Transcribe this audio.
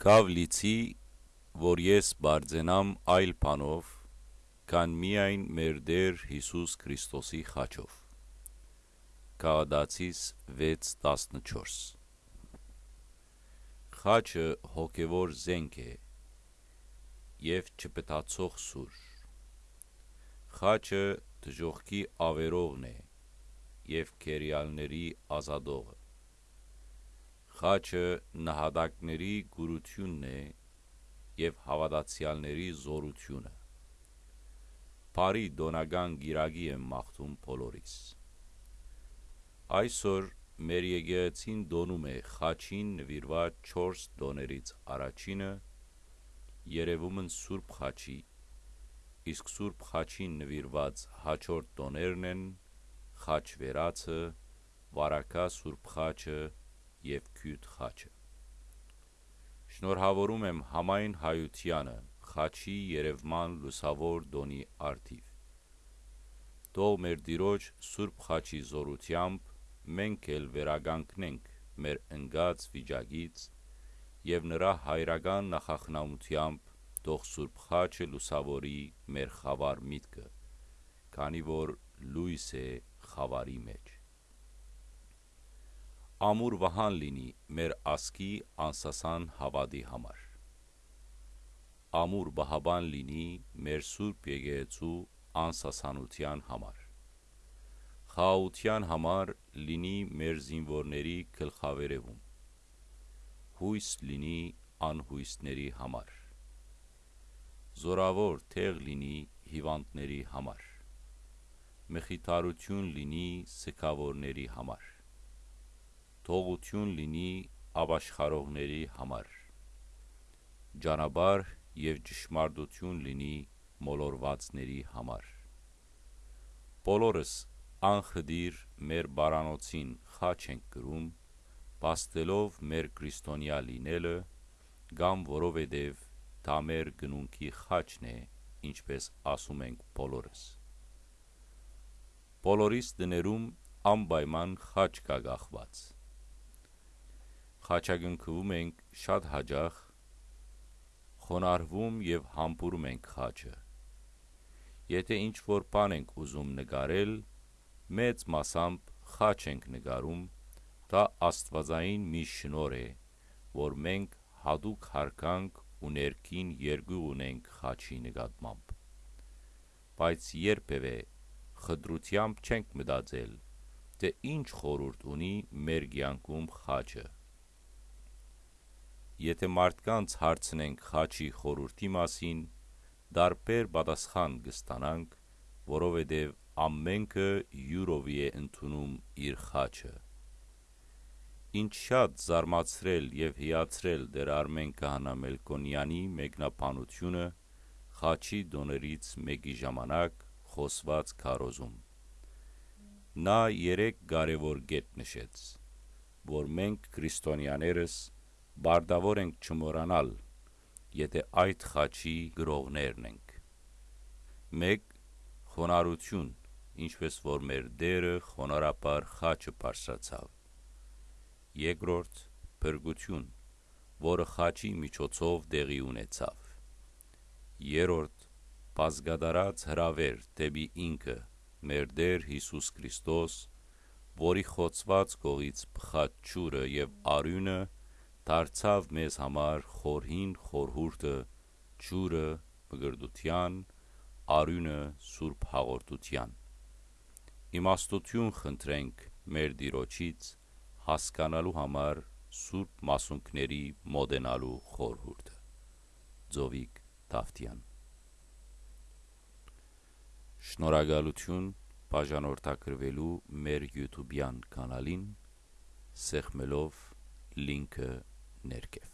Կավ լիցի, որ ես բարձենամ այլ բանով, քան միայն մեր Տեր Հիսուս Քրիստոսի խաչով։ Քաղդացիս 6:14 Խաչը հոգևոր զենք է եւ չպտացող սուր։ Խաչը դժողքի ավերողն է եւ քերիալների ազատողը։ Խաչը նահատակների գուրությունն է եւ հավատացյալների զորությունը։ Բարի դոնական գիրագի եմ մաղթում բոլորիս։ Այսօր մեր եկեղեցին դոնում է խաչին նվիրված 4 դոներից առաջինը երևումն Սուրբ խաչի, իսկ Սուրբ խաչին նվիրված հաջորդ տոներն են խաչ վերացը, վարակա Սուրբ խաչը եւ քյութ խաչը։ Շնորհավորում եմ համայն հայությանը խաչի երևման լուսավոր դոնի արդիվ։ Թող մեր Տիրոջ Սուրբ խաչի զորությամբ մենք էլ վերագանքնենք մեր ընկած վիճակից եւ նրա հայրական նախախնամությամբ թող Սուրբ խաչը լուսավորի մեր խավար միտքը, քանի որ լույս է խավարի մեջ։ Ամուր վահան լինի մեր ազգի անսասան հավատի համար։ Ամուր բահաբան լինի մեր Սուրբ եկեղեցու անսասանության համար։ Խաղաղության համար լինի մեր զինվորների գլխավերևում։ Հույս լինի անհույսների համար։ Զորավոր տեղ լինի հիվանդների համար։ Մխիթարություն լինի սգավորների համար։ Թողություն լինի ապաշխարողների համար։ Ջանաբար եւ ճշմարտություն լինի մոլորվածների համար։ Բոլորս անխդիր մեր բարանոցին խաչ ենք կրում, փաստելով մեր քրիստոնյա լինելը, կամ որովհետև դա մեր գնունքի խաչն է, ինչպես ասում ենք բոլորս։ Բոլորիս տներում անպայման խաչ կա կախված։ Խաչակնքվում ենք շատ հաճախ, խոնարհվում եւ համբուրում ենք խաչը։ Եթե ինչ որ բան ենք ուզում նկարել, մեծ մասամբ խաչ ենք նկարում, դա աստվածային մի շնորհ է, որ մենք հատուկ հարգանք ու ներքին երկյուղ ունենք խաչի նկատմամբ։ Բայց երբևէ խտրությամբ չենք մտածել, թե ինչ խորհուրդ ունի մեր կյանքում խաչը։ Եթե մարդկանց հարցնենք խաչի խորհրդի մասին, տարբեր պատասխան կստանանք, որովհետև ամենքը յուրովի է ընդունում իր խաչը։ Ինչ շատ զարմացրել եւ հիացրել Տեր Արմեն Քահանա Մելքոնյանի մեկնաբանությունը խաչի տոներից մեկի ժամանակ խոսված քարոզում։ Նա երեք կարևոր կետ նշեց, որ մենք քրիստոնյաներս պարտավոր ենք չմոռանալ, եթե այդ խաչի գրողներն ենք։ 1. Խոնարհություն, ինչպես որ մեր Տերը խոնարհաբար խաչը բարձրացավ։ 2. Փրկություն, որը խաչի միջոցով տեղի ունեցավ։ 3. Բազգադարած հրավեր դեպի ինքը մեր Տեր Հիսուս Քրիստոս, որի խոցված կողից պխած ջուրը եւ արյունը դարձավ մեզ համար խորհին խորհուրդը, ջուրը մգրդության, արյունը սուրբ հաղորդության։ Իմաստություն խնդրենք մեր Տիրոջից հասկանալու համար սուրբ մասունքների մոդենալու խորհուրդը։ Ձովիկ Դավթյան Շնորհակալություն բաժանորդակրվելու մեր YouTube-յան կանալին, սեղմելով լինքը ներքև